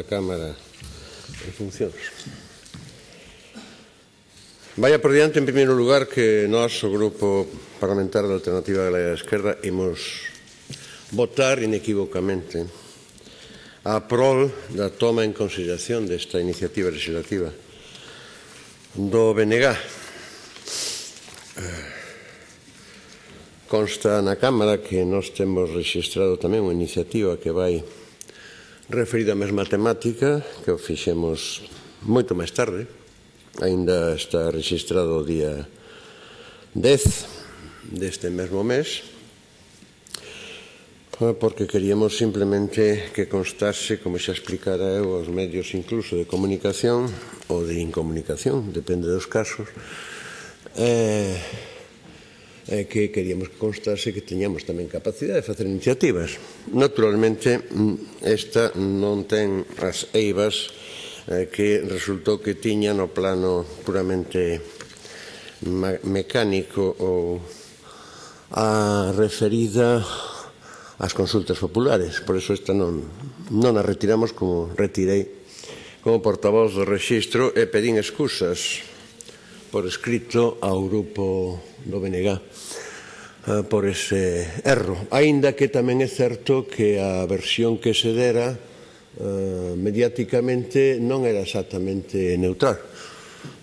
A Cámara en funcións. Vaya por diante, en primeiro lugar, que nós, o Grupo Parlamentario da Alternativa Galega da Esquerda, imos votar inequívocamente a prol da toma en consideración desta iniciativa legislativa do BNG. Consta na Cámara que nós temos registrado tamén unha iniciativa que vai referido a mesma temática que o fixemos moito máis tarde. Aínda está registrado o día 10 deste mesmo mes. Ah, porque queríamos simplemente que constase, como xa explicara eu, aos medios incluso de comunicación ou de incomunicación, depende dos casos, eh, eh, que queríamos que constase que teñamos tamén capacidade de facer iniciativas. Naturalmente, mm, esta non ten as eivas eh, que resultou que tiña no plano puramente mecánico ou a referida ás consultas populares. Por eso esta non, non a retiramos como retirei como portavoz do rexistro e pedín excusas por escrito ao grupo do BNG eh, por ese erro. Aínda que tamén é certo que a versión que se dera eh, mediáticamente non era exactamente neutral.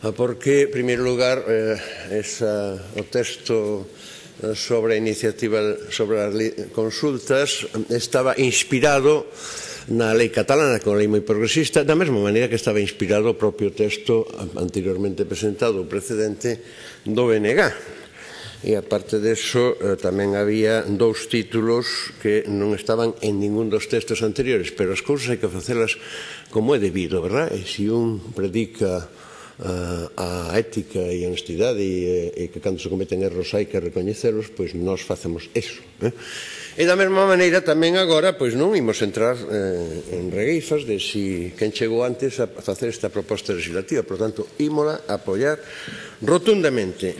Ah, porque, en primeiro lugar, eh, esa, o texto sobre a iniciativa sobre as consultas estaba inspirado na lei catalana con a lei moi progresista, da mesma maneira que estaba inspirado o propio texto anteriormente presentado, o precedente do BNG, e aparte parte deso eh, tamén había dous títulos que non estaban en ningún dos textos anteriores, pero as cousas hai que facelas como é debido, verdad? E se un predica a, a ética e a honestidade e, e que cando se cometen erros hai que recoñecelos, pois nós facemos eso. Eh? E da mesma maneira tamén agora pois non imos entrar eh, en regueifas de si quen chegou antes a facer esta proposta legislativa, por tanto, ímola apoiar rotundamente.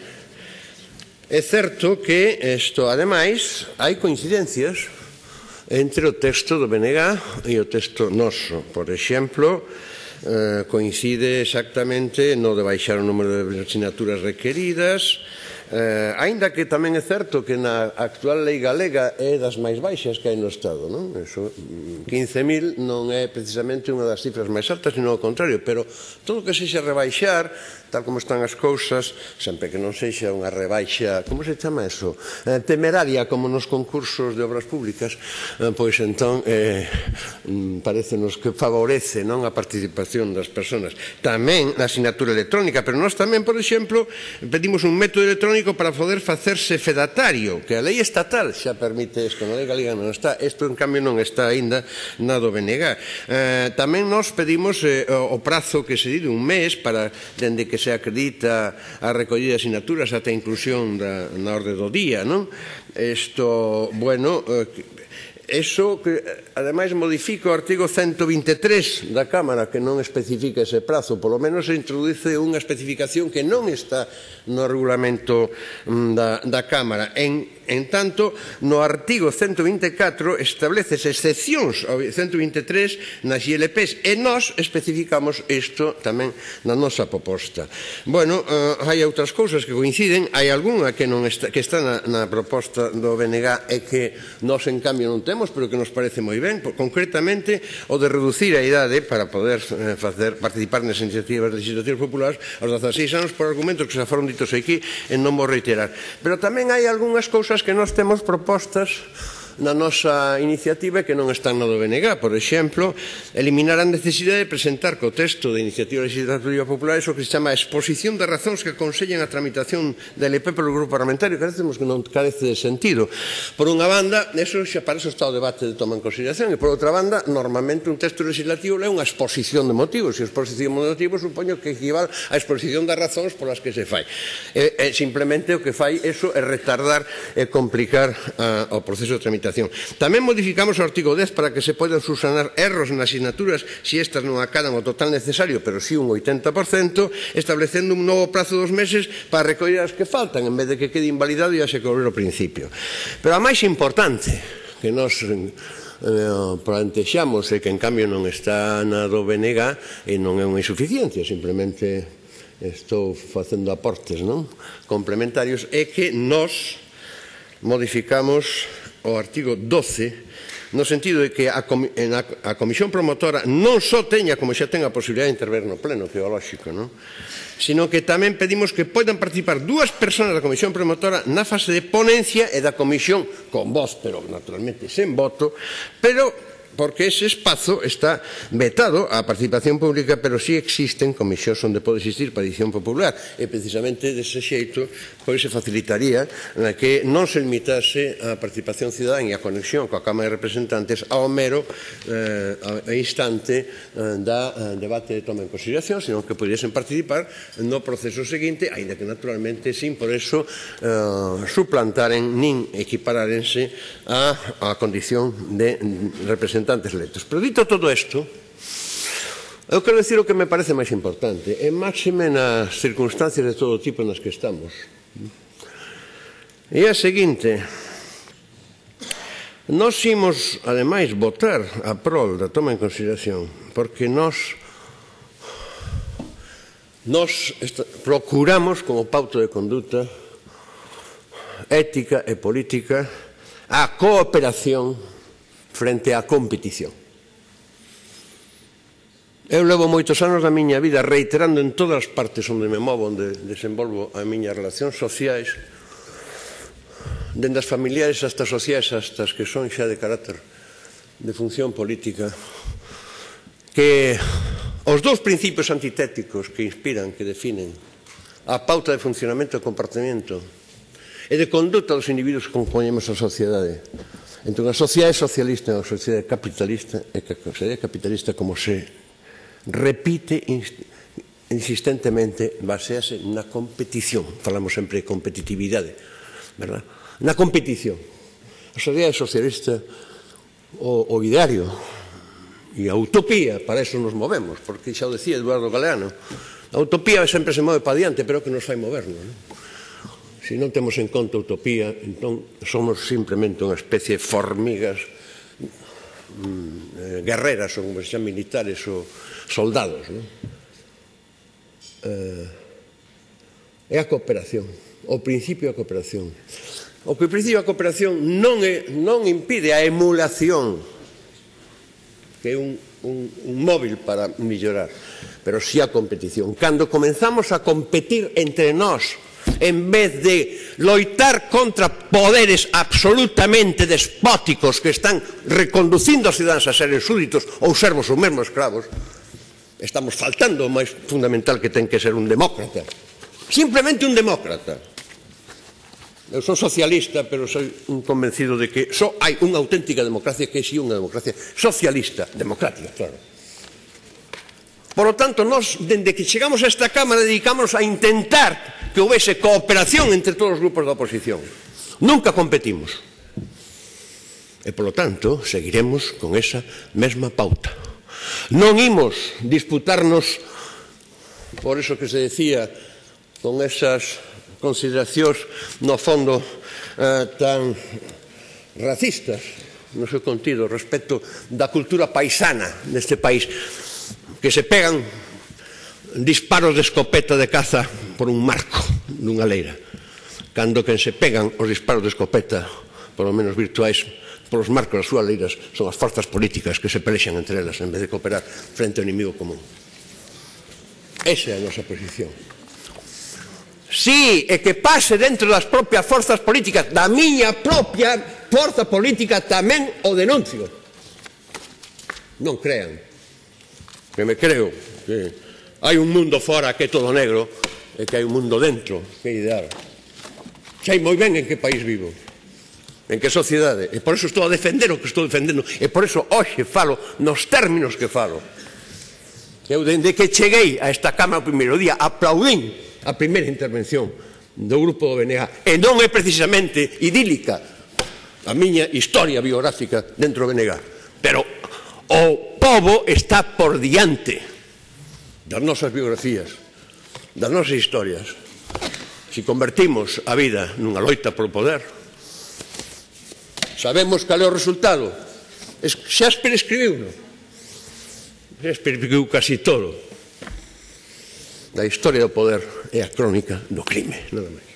É certo que isto, ademais, hai coincidencias entre o texto do BNG e o texto noso. Por exemplo, eh, coincide exactamente no de baixar o número de asignaturas requeridas, Eh, ainda que tamén é certo que na actual lei galega é das máis baixas que hai no Estado, non? Eso, mm, 15.000 non é precisamente unha das cifras máis altas, sino ao contrario, pero todo o que sexa rebaixar tal como están as cousas, sempre que non sexa unha rebaixa, como se chama eso? Eh, temeraria, como nos concursos de obras públicas, eh, pois entón eh, mm, parecenos que favorece non a participación das persoas. Tamén a asignatura electrónica, pero nós tamén, por exemplo, pedimos un método electrónico para poder facerse fedatario, que a lei estatal xa permite isto, na lei galega non está, isto en cambio non está aínda na do BNG. Eh, tamén nós pedimos eh, o, o prazo que se di de un mes para dende que que se acredita a recollida de asignaturas ata a inclusión da, na orde do día, non? Isto, bueno, eh, eso que ademais modifica o artigo 123 da Cámara que non especifica ese prazo, polo menos se introduce unha especificación que non está no regulamento mm, da, da Cámara en En tanto, no artigo 124 estableces excepcións ao 123 nas ILPs e nós especificamos isto tamén na nosa proposta. Bueno, eh, hai outras cousas que coinciden, hai algunha que, non está, que está na, na proposta do BNG e que nós en cambio non temos, pero que nos parece moi ben, concretamente o de reducir a idade para poder eh, facer, participar nas iniciativas legislativas populares aos 16 anos por argumentos que xa foron ditos aquí e non vou reiterar. Pero tamén hai algunhas cousas que nós temos propostas na nosa iniciativa que non están no do BNG. Por exemplo, eliminar a necesidade de presentar co texto de iniciativa legislativa popular iso que se chama exposición de razóns que aconsellen a tramitación da LP pelo grupo parlamentario. Carecemos que non carece de sentido. Por unha banda, eso xa para eso está o debate de toma en consideración e por outra banda, normalmente un texto legislativo é unha exposición de motivos e exposición de motivos supoño que equivale á exposición das razóns polas que se fai. E, e simplemente o que fai eso é retardar e complicar a, o proceso de tramitación Administración. Tamén modificamos o artigo 10 para que se poidan subsanar erros nas asignaturas se si estas non acadan o total necesario, pero si un 80%, establecendo un novo prazo dos meses para recoller as que faltan, en vez de que quede invalidado e se cobrer o principio. Pero a máis importante que nos eh, plantexamos e que en cambio non está na do BNG e non é unha insuficiencia, simplemente estou facendo aportes non? complementarios é que nos modificamos o artigo 12 no sentido de que a, comi a, a comisión promotora non só teña, como xa ten a posibilidade de intervir no pleno, que é lógico, non? sino que tamén pedimos que poidan participar dúas persoas da comisión promotora na fase de ponencia e da comisión con voz, pero naturalmente sen voto, pero porque ese espazo está vetado á participación pública, pero sí existen comisións onde pode existir participación popular, e precisamente dese xeito pois se facilitaría na que non se limitase a participación cidadán e a conexión coa Cámara de Representantes ao mero eh, instante eh, da eh, debate de toma en consideración, senón que pudiesen participar no proceso seguinte, aínda que naturalmente sin por eso eh, suplantaren nin equipararense a, a condición de representación representantes electos. Pero dito todo isto, eu quero decir o que me parece máis importante, e máxime nas circunstancias de todo tipo nas que estamos. E a seguinte, Nós imos, ademais, votar a prol da toma en consideración, porque nós nós procuramos como pauto de conduta ética e política a cooperación frente á competición. Eu levo moitos anos da miña vida reiterando en todas as partes onde me movo, onde desenvolvo a miña relación sociais, dende as familiares hasta sociais, hasta as que son xa de carácter de función política, que os dous principios antitéticos que inspiran, que definen a pauta de funcionamento e comportamento e de conduta dos individuos que componemos a sociedade entre unha sociedade socialista e unha sociedade capitalista é que a sociedade capitalista como se repite insistentemente basease na competición falamos sempre de competitividade verdad? na competición a sociedade socialista o, o ideario e a utopía para eso nos movemos porque xa o decía Eduardo Galeano a utopía sempre se move para diante pero que nos fai movernos non? Se non temos en conta a utopía, entón somos simplemente unha especie de formigas mm, eh, guerreras ou como se xa militares ou soldados. Non? Eh, é a cooperación, o principio da cooperación. O que o principio da cooperación non, é, non impide a emulación, que é un, un, un móvil para mellorar, pero si sí a competición. Cando comenzamos a competir entre nós, en vez de loitar contra poderes absolutamente despóticos que están reconducindo os cidadáns a seres súditos ou servos ou mesmo escravos, estamos faltando o máis fundamental que ten que ser un demócrata. Simplemente un demócrata. Eu sou socialista, pero sou un convencido de que só hai unha auténtica democracia que é si unha democracia socialista, democrática, claro. Por lo tanto, nós, dende que chegamos a esta Cámara, dedicámonos a intentar que houvese cooperación entre todos os grupos da oposición. Nunca competimos. E, polo tanto, seguiremos con esa mesma pauta. Non imos disputarnos, por eso que se decía, con esas consideracións no fondo eh, tan racistas no seu contido respecto da cultura paisana deste país que se pegan disparos de escopeta de caza por un marco nunha leira cando que se pegan os disparos de escopeta polo menos virtuais polos marcos das súas leiras son as forzas políticas que se pelexan entre elas en vez de cooperar frente ao inimigo común. Esa é a nosa posición. Si sí, e que pase dentro das propias forzas políticas da miña propia forza política tamén o denuncio. Non crean. Que me creo que Hai un mundo fora que é todo negro e que hai un mundo dentro que é ideal. Sei moi ben en que país vivo, en que sociedade. E por eso estou a defender o que estou defendendo. E por eso hoxe falo nos términos que falo. Eu dende que cheguei a esta Cámara o primeiro día aplaudín a primeira intervención do grupo do BNG. E non é precisamente idílica a miña historia biográfica dentro do BNG. Pero o povo está por diante das nosas biografías, das nosas historias, se convertimos a vida nunha loita polo poder, sabemos cal é o resultado. Shakespeare escribiu, non? Shakespeare escribiu casi todo da historia do poder e a crónica do crime, nada máis.